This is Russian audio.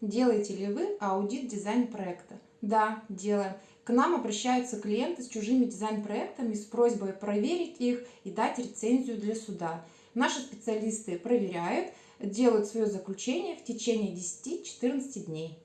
Делаете ли вы аудит дизайн-проекта? Да, делаем. К нам обращаются клиенты с чужими дизайн-проектами с просьбой проверить их и дать рецензию для суда. Наши специалисты проверяют, делают свое заключение в течение 10-14 дней.